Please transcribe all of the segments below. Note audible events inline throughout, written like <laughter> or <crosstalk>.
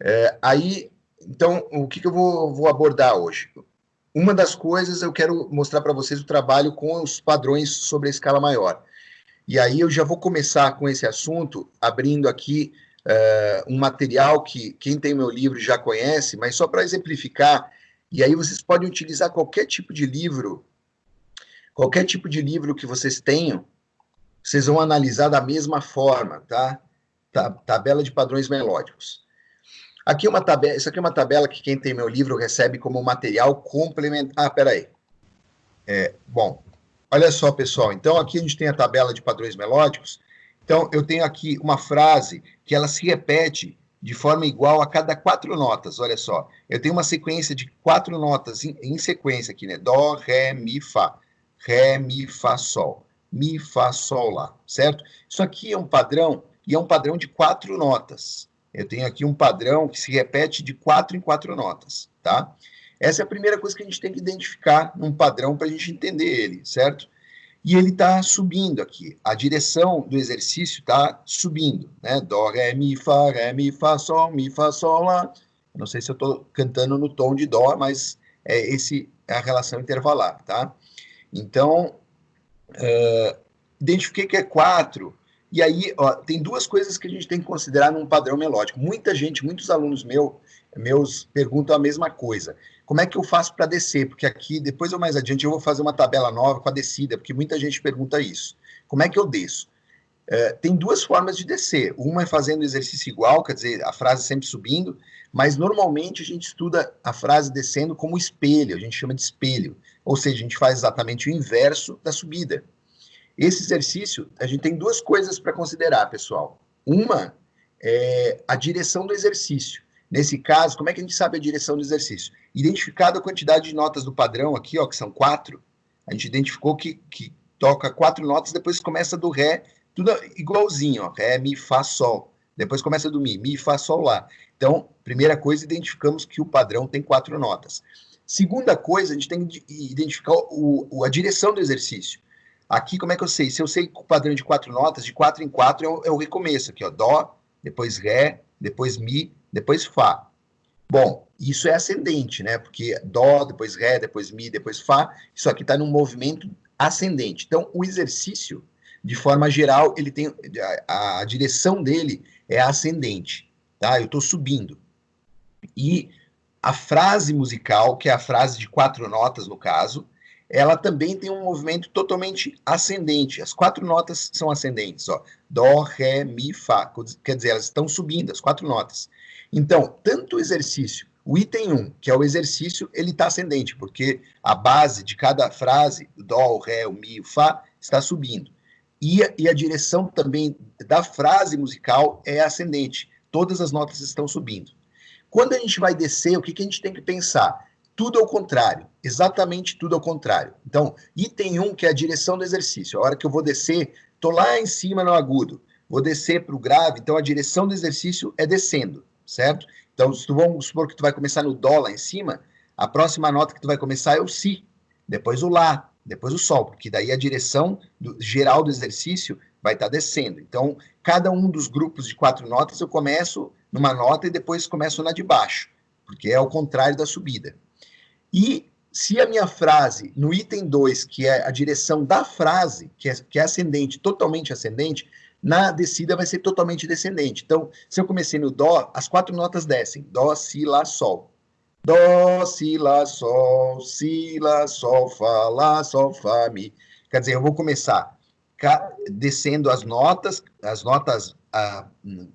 É, aí, então, o que, que eu vou, vou abordar hoje? Uma das coisas eu quero mostrar para vocês o trabalho com os padrões sobre a escala maior. E aí eu já vou começar com esse assunto, abrindo aqui uh, um material que quem tem meu livro já conhece, mas só para exemplificar, e aí vocês podem utilizar qualquer tipo de livro, qualquer tipo de livro que vocês tenham, vocês vão analisar da mesma forma, tá? Tabela de padrões melódicos. Aqui é uma tabela, isso aqui é uma tabela que quem tem meu livro recebe como material complementar. Ah, peraí. É, bom, olha só, pessoal. Então, aqui a gente tem a tabela de padrões melódicos. Então, eu tenho aqui uma frase que ela se repete de forma igual a cada quatro notas. Olha só, eu tenho uma sequência de quatro notas em, em sequência aqui, né? Dó, Ré, Mi, Fá. Ré, Mi, Fá, Sol. Mi, Fá, Sol, Lá, certo? Isso aqui é um padrão, e é um padrão de quatro notas. Eu tenho aqui um padrão que se repete de quatro em quatro notas, tá? Essa é a primeira coisa que a gente tem que identificar num padrão para a gente entender ele, certo? E ele está subindo aqui. A direção do exercício está subindo, né? Dó, Ré, Mi, Fá, Ré, Mi, Fá, Sol, Mi, Fá, Sol, Lá. Não sei se eu estou cantando no tom de Dó, mas é esse é a relação intervalar, tá? Então, uh, identifiquei que é quatro, e aí, ó, tem duas coisas que a gente tem que considerar num padrão melódico. Muita gente, muitos alunos meu, meus perguntam a mesma coisa. Como é que eu faço para descer? Porque aqui, depois ou mais adiante, eu vou fazer uma tabela nova com a descida, porque muita gente pergunta isso. Como é que eu desço? É, tem duas formas de descer. Uma é fazendo exercício igual, quer dizer, a frase sempre subindo, mas normalmente a gente estuda a frase descendo como espelho, a gente chama de espelho. Ou seja, a gente faz exatamente o inverso da subida. Esse exercício, a gente tem duas coisas para considerar, pessoal. Uma é a direção do exercício. Nesse caso, como é que a gente sabe a direção do exercício? Identificado a quantidade de notas do padrão aqui, ó, que são quatro, a gente identificou que, que toca quatro notas, depois começa do Ré, tudo igualzinho, ó, Ré, Mi, Fá, Sol. Depois começa do Mi, Mi, Fá, Sol, Lá. Então, primeira coisa, identificamos que o padrão tem quatro notas. Segunda coisa, a gente tem que identificar o, a direção do exercício. Aqui, como é que eu sei? Se eu sei o padrão de quatro notas, de quatro em quatro é o, é recomeço aqui, ó. Dó, depois Ré, depois Mi, depois Fá. Bom, isso é ascendente, né? Porque Dó, depois Ré, depois Mi, depois Fá, isso aqui está num movimento ascendente. Então, o exercício, de forma geral, ele tem a, a direção dele é ascendente, tá? Eu estou subindo. E a frase musical, que é a frase de quatro notas no caso, ela também tem um movimento totalmente ascendente. As quatro notas são ascendentes, ó. Dó, Ré, Mi, Fá. Quer dizer, elas estão subindo, as quatro notas. Então, tanto o exercício, o item 1, que é o exercício, ele está ascendente, porque a base de cada frase, o Dó, o Ré, o Mi, o Fá, está subindo. E a, e a direção também da frase musical é ascendente. Todas as notas estão subindo. Quando a gente vai descer, o que, que a gente tem que pensar? Tudo ao contrário, exatamente tudo ao contrário. Então, item 1, que é a direção do exercício. A hora que eu vou descer, estou lá em cima no agudo, vou descer para o grave, então a direção do exercício é descendo, certo? Então, se tu, vamos supor que tu vai começar no Dó lá em cima, a próxima nota que tu vai começar é o Si, depois o Lá, depois o Sol, porque daí a direção do, geral do exercício vai estar tá descendo. Então, cada um dos grupos de quatro notas, eu começo numa nota e depois começo na de baixo, porque é o contrário da subida. E se a minha frase, no item 2, que é a direção da frase, que é, que é ascendente, totalmente ascendente, na descida vai ser totalmente descendente. Então, se eu comecei no Dó, as quatro notas descem. Dó, Si, Lá, Sol. Dó, Si, Lá, Sol, Si, Lá, Sol, Fá, Lá, Sol, Fá, Mi. Quer dizer, eu vou começar descendo as notas, as notas ah,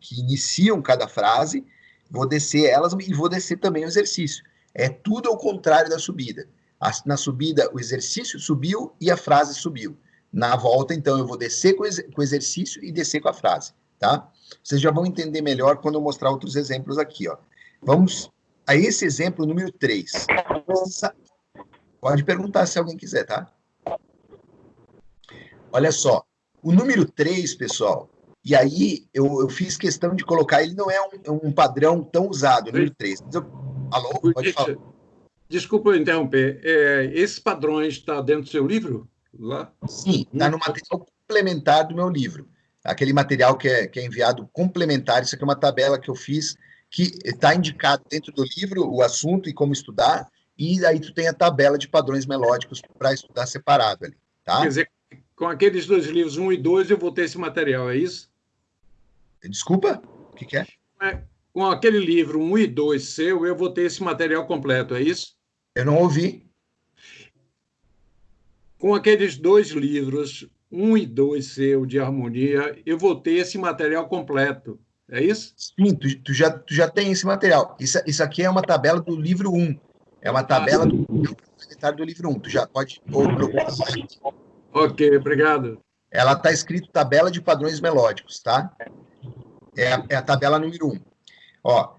que iniciam cada frase, vou descer elas e vou descer também o exercício. É tudo ao contrário da subida. Na subida, o exercício subiu e a frase subiu. Na volta, então, eu vou descer com o exercício e descer com a frase, tá? Vocês já vão entender melhor quando eu mostrar outros exemplos aqui, ó. Vamos a esse exemplo número 3. Pode perguntar se alguém quiser, tá? Olha só, o número 3, pessoal, e aí eu, eu fiz questão de colocar, ele não é um, um padrão tão usado, o número 3. Mas eu Alô? Pode falar. Desculpa eu interromper. É, esses padrões estão tá dentro do seu livro? Lá? Sim, está no material complementar do meu livro. Aquele material que é, que é enviado complementar. Isso aqui é uma tabela que eu fiz que está indicado dentro do livro o assunto e como estudar, e aí tu tem a tabela de padrões melódicos para estudar separado ali, tá? Quer dizer, com aqueles dois livros, um e dois, eu vou ter esse material, é isso? Desculpa? O que, que é? Com aquele livro um e dois seu, eu vou ter esse material completo, é isso? Eu não ouvi. Com aqueles dois livros, um e dois seu de harmonia, eu vou ter esse material completo. É isso? Sim, tu, tu, já, tu já tem esse material. Isso, isso aqui é uma tabela do livro 1. É uma tabela do, do livro 1. Tu já pode procurar. Ok, obrigado. Ela está escrito tabela de padrões melódicos, tá? É a, é a tabela número 1. Ó,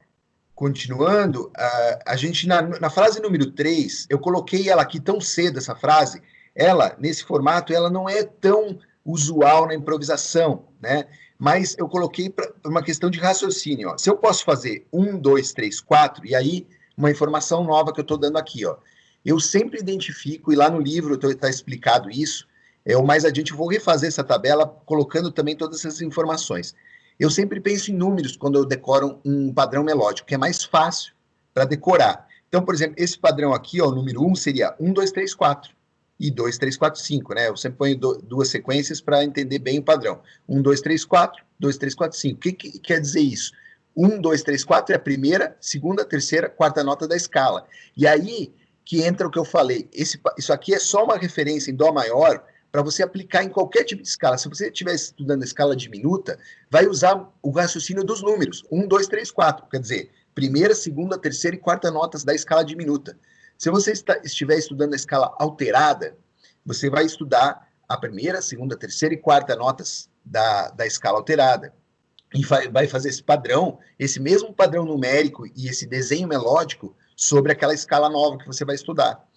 continuando, a, a gente, na, na frase número 3, eu coloquei ela aqui tão cedo, essa frase, ela, nesse formato, ela não é tão usual na improvisação, né? Mas eu coloquei para uma questão de raciocínio. Ó. Se eu posso fazer um, dois, três, quatro, e aí uma informação nova que eu estou dando aqui, ó. Eu sempre identifico, e lá no livro está explicado isso, é, mais adiante eu vou refazer essa tabela, colocando também todas essas informações. Eu sempre penso em números quando eu decoro um padrão melódico, que é mais fácil para decorar. Então, por exemplo, esse padrão aqui, ó, o número 1 um, seria 1, 2, 3, 4 e 2, 3, 4, 5, né? Eu sempre ponho do, duas sequências para entender bem o padrão. 1, 2, 3, 4, 2, 3, 4, 5. O que, que quer dizer isso? 1, 2, 3, 4 é a primeira, segunda, terceira, quarta nota da escala. E aí que entra o que eu falei. Esse, isso aqui é só uma referência em Dó maior para você aplicar em qualquer tipo de escala. Se você estiver estudando a escala diminuta, vai usar o raciocínio dos números. 1, 2, 3, 4. Quer dizer, primeira, segunda, terceira e quarta notas da escala diminuta. Se você está, estiver estudando a escala alterada, você vai estudar a primeira, segunda, terceira e quarta notas da, da escala alterada. E vai, vai fazer esse padrão, esse mesmo padrão numérico e esse desenho melódico sobre aquela escala nova que você vai estudar.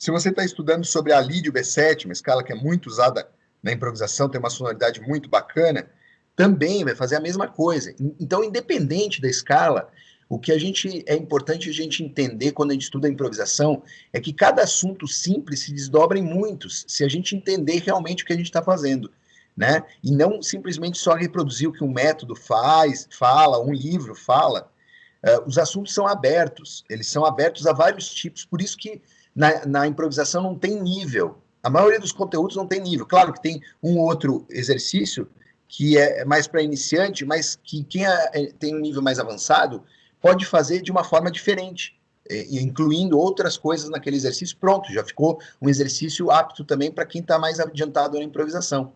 Se você está estudando sobre a Lídio B7, uma escala que é muito usada na improvisação, tem uma sonoridade muito bacana, também vai fazer a mesma coisa. Então, independente da escala, o que a gente é importante a gente entender quando a gente estuda a improvisação é que cada assunto simples se desdobra em muitos, se a gente entender realmente o que a gente está fazendo, né? E não simplesmente só reproduzir o que um método faz, fala, um livro fala. Uh, os assuntos são abertos, eles são abertos a vários tipos, por isso que na, na improvisação não tem nível. A maioria dos conteúdos não tem nível. Claro que tem um outro exercício que é mais para iniciante, mas que quem é, é, tem um nível mais avançado pode fazer de uma forma diferente, incluindo outras coisas naquele exercício. Pronto, já ficou um exercício apto também para quem está mais adiantado na improvisação.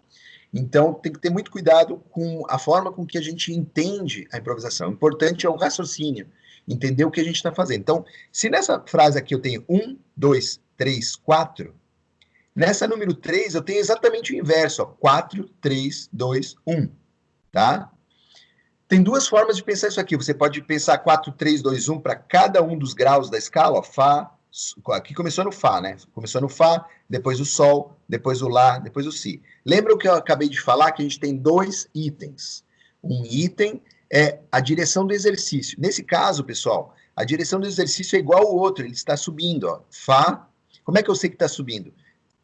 Então, tem que ter muito cuidado com a forma com que a gente entende a improvisação. O importante é o raciocínio, entender o que a gente está fazendo. Então, se nessa frase aqui eu tenho um, dois, três, quatro, nessa número três eu tenho exatamente o inverso, ó, quatro, três, dois, um, tá? Tem duas formas de pensar isso aqui. Você pode pensar 4, 3, 2, 1 para cada um dos graus da escala. Ó, Fá, aqui começou no Fá, né? Começou no Fá, depois o Sol, depois o Lá, depois o Si. Lembra o que eu acabei de falar? Que a gente tem dois itens. Um item é a direção do exercício. Nesse caso, pessoal, a direção do exercício é igual ao outro, ele está subindo. Ó. Fá. Como é que eu sei que está subindo?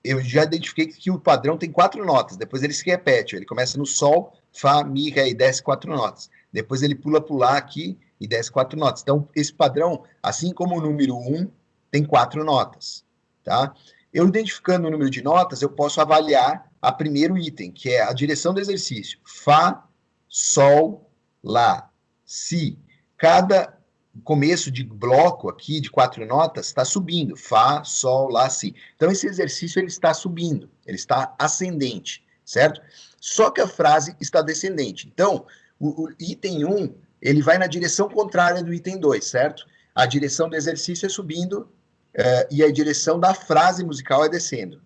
Eu já identifiquei que o padrão tem quatro notas, depois ele se repete. Ele começa no Sol, Fá, Mi, Ré e desce quatro notas. Depois ele pula para Lá aqui e desce quatro notas. Então, esse padrão, assim como o número 1, um, tem quatro notas. Tá? Eu identificando o número de notas, eu posso avaliar a primeiro item, que é a direção do exercício. Fá, Sol, Lá, Si. Cada começo de bloco aqui, de quatro notas, está subindo. Fá, Sol, Lá, Si. Então, esse exercício ele está subindo, ele está ascendente, certo? Só que a frase está descendente. Então, o, o item 1, um, ele vai na direção contrária do item 2, certo? A direção do exercício é subindo uh, e a direção da frase musical é descendo.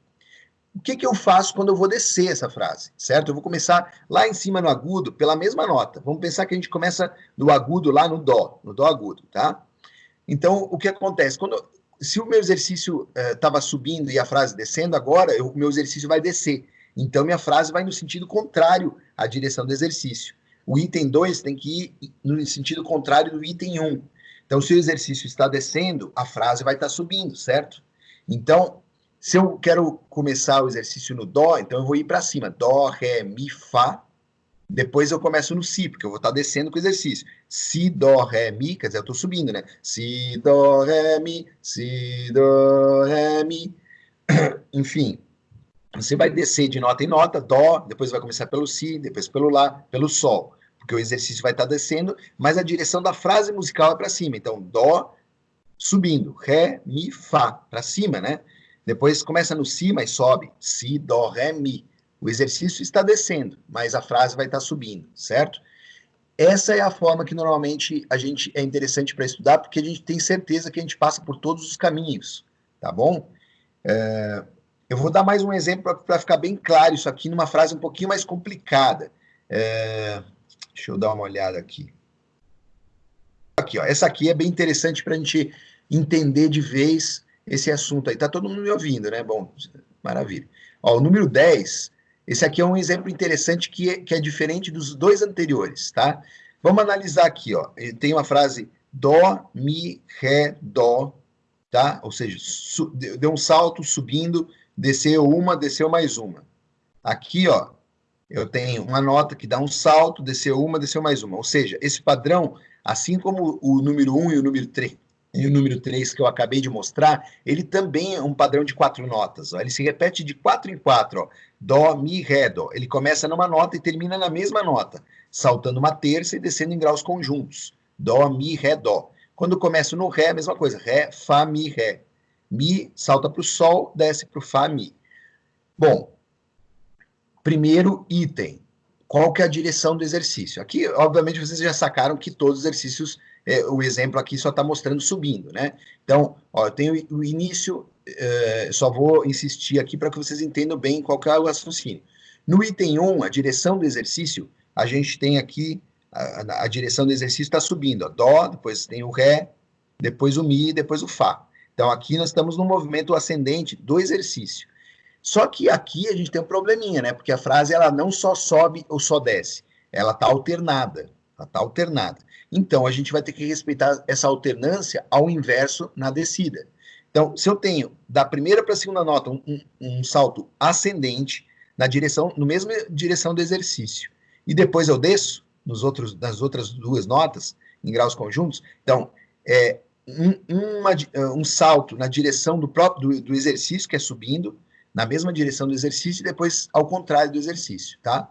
O que, que eu faço quando eu vou descer essa frase, certo? Eu vou começar lá em cima no agudo pela mesma nota. Vamos pensar que a gente começa do agudo lá no dó, no dó agudo, tá? Então, o que acontece? Quando, se o meu exercício estava uh, subindo e a frase descendo, agora o meu exercício vai descer. Então, minha frase vai no sentido contrário à direção do exercício. O item 2 tem que ir no sentido contrário do item 1. Um. Então, se o exercício está descendo, a frase vai estar subindo, certo? Então, se eu quero começar o exercício no Dó, então eu vou ir para cima. Dó, Ré, Mi, Fá. Depois eu começo no Si, porque eu vou estar descendo com o exercício. Si, Dó, Ré, Mi, quer dizer, eu estou subindo, né? Si, Dó, Ré, Mi, Si, Dó, Ré, Mi. <coughs> Enfim, você vai descer de nota em nota, Dó, depois vai começar pelo Si, depois pelo Lá, pelo Sol. Porque o exercício vai estar descendo, mas a direção da frase musical é para cima. Então, Dó, subindo, Ré, Mi, Fá, para cima, né? Depois começa no Si, mas sobe. Si, Dó, Ré, Mi. O exercício está descendo, mas a frase vai estar subindo, certo? Essa é a forma que normalmente a gente é interessante para estudar, porque a gente tem certeza que a gente passa por todos os caminhos, tá bom? É, eu vou dar mais um exemplo para ficar bem claro isso aqui numa frase um pouquinho mais complicada. É, deixa eu dar uma olhada aqui. Aqui, ó, essa aqui é bem interessante para a gente entender de vez esse assunto aí. Tá todo mundo me ouvindo, né? Bom, maravilha. Ó, o número 10 esse aqui é um exemplo interessante que é, que é diferente dos dois anteriores, tá? Vamos analisar aqui, ó. Tem uma frase dó, mi, ré, dó, tá? Ou seja, deu um salto subindo, desceu uma, desceu mais uma. Aqui, ó, eu tenho uma nota que dá um salto, desceu uma, desceu mais uma. Ou seja, esse padrão, assim como o número 1 e o número 3, e o número 3 que eu acabei de mostrar, ele também é um padrão de quatro notas. Ó. Ele se repete de quatro em quatro. Ó. Dó, Mi, Ré, Dó. Ele começa numa nota e termina na mesma nota, saltando uma terça e descendo em graus conjuntos. Dó, Mi, Ré, Dó. Quando começa no Ré, a mesma coisa. Ré, Fá, Mi, Ré. Mi salta para o Sol, desce para o Fá, Mi. Bom, primeiro item. Qual que é a direção do exercício? Aqui, obviamente, vocês já sacaram que todos os exercícios é, o exemplo aqui só está mostrando subindo, né? Então, ó, eu tenho o início, é, só vou insistir aqui para que vocês entendam bem qual é o raciocínio. No item 1, a direção do exercício, a gente tem aqui, a, a direção do exercício está subindo, ó, Dó, depois tem o Ré, depois o Mi, depois o Fá. Então, aqui nós estamos no movimento ascendente do exercício. Só que aqui a gente tem um probleminha, né? Porque a frase ela não só sobe ou só desce, ela está alternada. Ela está alternada. Então, a gente vai ter que respeitar essa alternância ao inverso na descida. Então, se eu tenho da primeira para a segunda nota um, um, um, salto ascendente na direção, no mesma direção do exercício, e depois eu desço nos outros, nas outras duas notas, em graus conjuntos, então, é um, uma, um salto na direção do próprio do, do exercício, que é subindo, na mesma direção do exercício, e depois ao contrário do exercício, tá?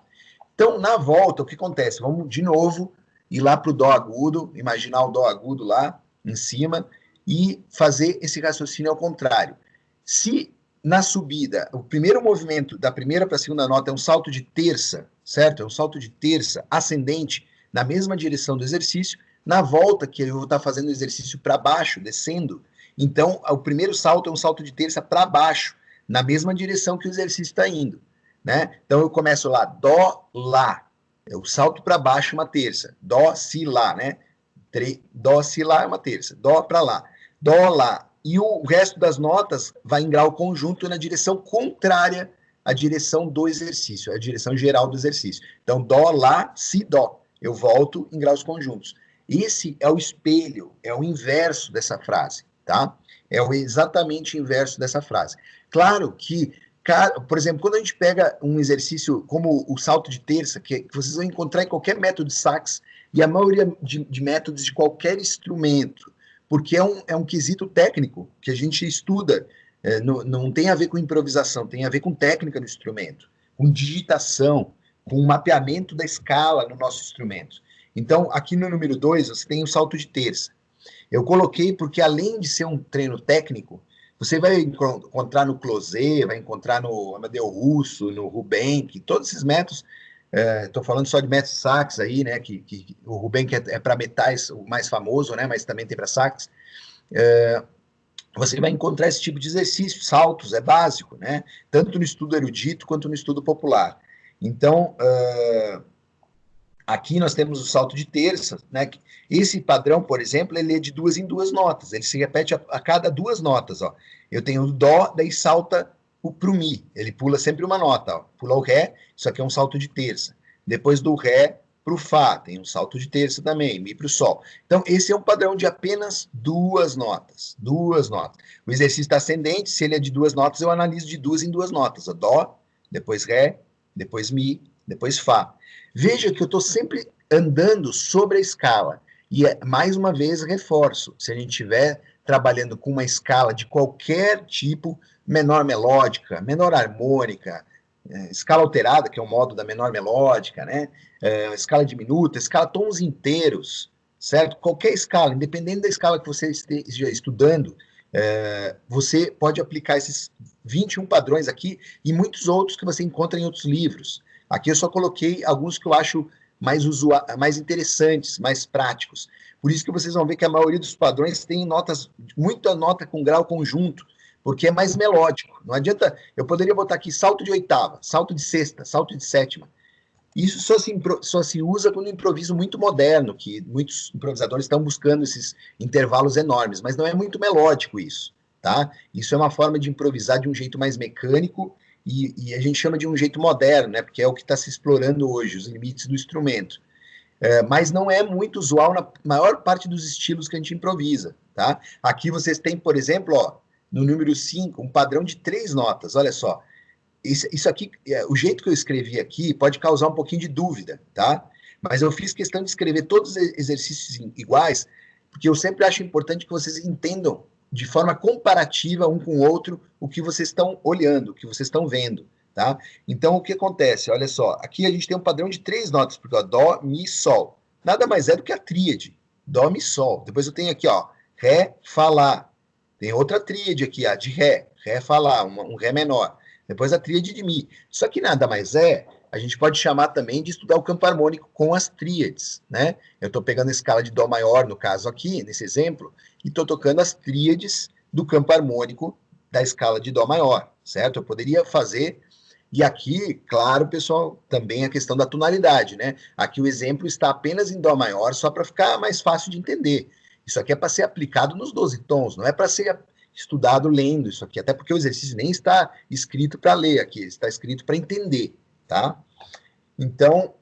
Então, na volta, o que acontece? Vamos de novo ir lá para o Dó agudo, imaginar o Dó agudo lá em cima e fazer esse raciocínio ao contrário. Se na subida, o primeiro movimento da primeira para a segunda nota é um salto de terça, certo? É um salto de terça ascendente na mesma direção do exercício. Na volta, que eu vou estar fazendo o exercício para baixo, descendo, então o primeiro salto é um salto de terça para baixo, na mesma direção que o exercício está indo. Né? Então eu começo lá, Dó, Lá. Eu salto para baixo uma terça. Dó, Si, Lá, né? Dó, Si, Lá é uma terça. Dó para Lá. Dó, Lá. E o resto das notas vai em grau conjunto na direção contrária à direção do exercício, a direção geral do exercício. Então, Dó, Lá, Si, Dó. Eu volto em graus conjuntos. Esse é o espelho, é o inverso dessa frase, tá? É o exatamente inverso dessa frase. Claro que por exemplo, quando a gente pega um exercício como o salto de terça, que, que vocês vão encontrar em qualquer método de sax, e a maioria de, de métodos de qualquer instrumento, porque é um, é um quesito técnico que a gente estuda, é, não, não tem a ver com improvisação, tem a ver com técnica do instrumento, com digitação, com mapeamento da escala no nosso instrumento. Então, aqui no número 2, você tem o salto de terça. Eu coloquei porque, além de ser um treino técnico, você vai encontrar no Closet, vai encontrar no Amadeu Russo, no Rubenck, todos esses métodos. Estou é, falando só de métodos sax aí, né? Que, que o Rubenck é, é para metais o mais famoso, né? Mas também tem para sax. É, você vai encontrar esse tipo de exercício, saltos, é básico, né? Tanto no estudo erudito quanto no estudo popular. Então, uh, Aqui nós temos o salto de terça, né? Esse padrão, por exemplo, ele é de duas em duas notas, ele se repete a, a cada duas notas, ó. Eu tenho o Dó, daí salta o Mi, ele pula sempre uma nota, ó. Pula o Ré, isso aqui é um salto de terça. Depois do Ré para o Fá, tem um salto de terça também, Mi para o Sol. Então, esse é um padrão de apenas duas notas, duas notas. O exercício ascendente, se ele é de duas notas, eu analiso de duas em duas notas, ó. Dó, depois Ré, depois Mi, depois Fá. Veja que eu estou sempre andando sobre a escala. E, é, mais uma vez, reforço, se a gente estiver trabalhando com uma escala de qualquer tipo, menor melódica, menor harmônica, é, escala alterada, que é o modo da menor melódica, né? É, escala diminuta, escala tons inteiros, certo? Qualquer escala, independente da escala que você esteja estudando, você pode aplicar esses 21 padrões aqui e muitos outros que você encontra em outros livros. Aqui eu só coloquei alguns que eu acho mais, mais interessantes, mais práticos. Por isso que vocês vão ver que a maioria dos padrões tem notas, muita nota com grau conjunto, porque é mais melódico. Não adianta, eu poderia botar aqui salto de oitava, salto de sexta, salto de sétima. Isso só se, só se usa quando improviso muito moderno, que muitos improvisadores estão buscando esses intervalos enormes, mas não é muito melódico isso, tá? Isso é uma forma de improvisar de um jeito mais mecânico e, e a gente chama de um jeito moderno, né? Porque é o que está se explorando hoje, os limites do instrumento. É, mas não é muito usual na maior parte dos estilos que a gente improvisa, tá? Aqui vocês têm, por exemplo, ó, no número 5, um padrão de três notas, olha só. Isso, isso aqui, é, o jeito que eu escrevi aqui pode causar um pouquinho de dúvida, tá? Mas eu fiz questão de escrever todos os exercícios iguais, porque eu sempre acho importante que vocês entendam de forma comparativa um com o outro o que vocês estão olhando, o que vocês estão vendo, tá? Então, o que acontece? Olha só, aqui a gente tem um padrão de três notas, porque ó, Dó, Mi, Sol. Nada mais é do que a tríade, Dó, Mi, Sol. Depois eu tenho aqui, ó, Ré, Fá, Lá. Tem outra tríade aqui, a de Ré, Ré, Fá, Lá, um, um Ré menor. Depois a tríade de Mi. Isso aqui nada mais é, a gente pode chamar também de estudar o campo harmônico com as tríades, né? Eu estou pegando a escala de Dó maior, no caso aqui, nesse exemplo, e estou tocando as tríades do campo harmônico da escala de Dó maior, certo? Eu poderia fazer e aqui, claro, pessoal, também a questão da tonalidade, né? Aqui o exemplo está apenas em Dó maior, só para ficar mais fácil de entender. Isso aqui é para ser aplicado nos 12 tons, não é para ser estudado lendo isso aqui, até porque o exercício nem está escrito para ler aqui, está escrito para entender, tá? Então,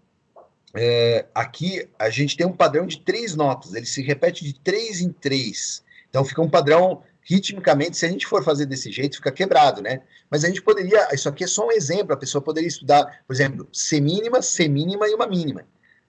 é, aqui a gente tem um padrão de três notas, ele se repete de três em três. Então fica um padrão, ritmicamente, se a gente for fazer desse jeito, fica quebrado, né? Mas a gente poderia, isso aqui é só um exemplo, a pessoa poderia estudar, por exemplo, C mínima, C mínima e uma mínima.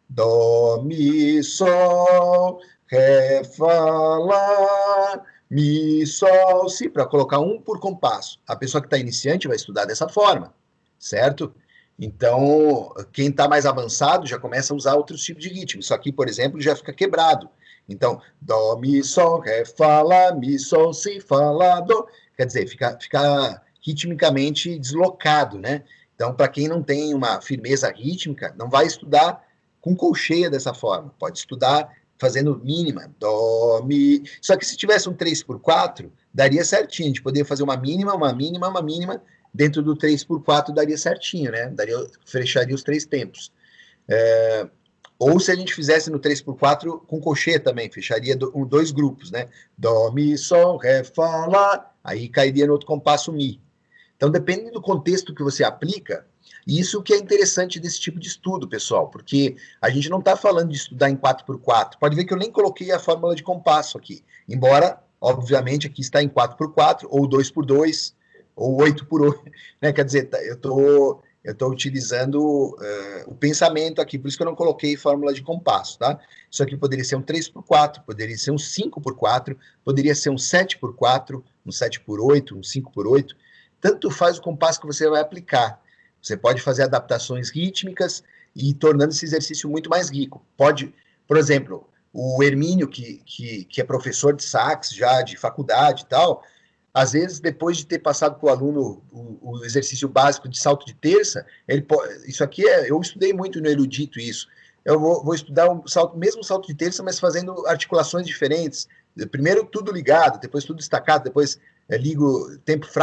Dó, Mi, Sol, Ré, Fá, Lá, Mi, Sol, Si, para colocar um por compasso. A pessoa que está iniciante vai estudar dessa forma, certo? Então, quem está mais avançado já começa a usar outros tipos de ritmo. Isso aqui, por exemplo, já fica quebrado. Então, Dó, Mi, Sol, Ré, Fá, Lá, Mi, Sol, Si, Fá, Lá, Dó. Quer dizer, fica, fica ritmicamente deslocado, né? Então, para quem não tem uma firmeza rítmica, não vai estudar com colcheia dessa forma. Pode estudar fazendo mínima, dó, mi. Só que se tivesse um 3 por 4 daria certinho. Gente poderia fazer uma mínima, uma mínima, uma mínima. Dentro do 3 por 4 daria certinho, né? Daria, fecharia os três tempos. É, ou se a gente fizesse no 3 por 4 com colcheia também, fecharia do, um, dois grupos, né? Dó, mi, sol, ré, fá, lá. Aí cairia no outro compasso mi. Então, depende do contexto que você aplica, isso que é interessante desse tipo de estudo, pessoal, porque a gente não está falando de estudar em 4x4. Pode ver que eu nem coloquei a fórmula de compasso aqui, embora, obviamente, aqui está em 4x4, ou 2x2, ou 8x8, <laughs> né? Quer dizer, tá, eu tô, estou utilizando uh, o pensamento aqui, por isso que eu não coloquei fórmula de compasso, tá? Isso aqui poderia ser um 3x4, poderia ser um 5x4, poderia ser um 7x4, um 7x8, um 5x8, tanto faz o compasso que você vai aplicar. Você pode fazer adaptações rítmicas e tornando esse exercício muito mais rico. Pode, por exemplo, o Hermínio, que, que, que é professor de sax já, de faculdade e tal, às vezes, depois de ter passado para o aluno o, exercício básico de salto de terça, ele pode, isso aqui é, eu estudei muito no erudito isso, eu vou, vou estudar o um salto, mesmo salto de terça, mas fazendo articulações diferentes, primeiro tudo ligado, depois tudo destacado, depois é, ligo tempo fraco,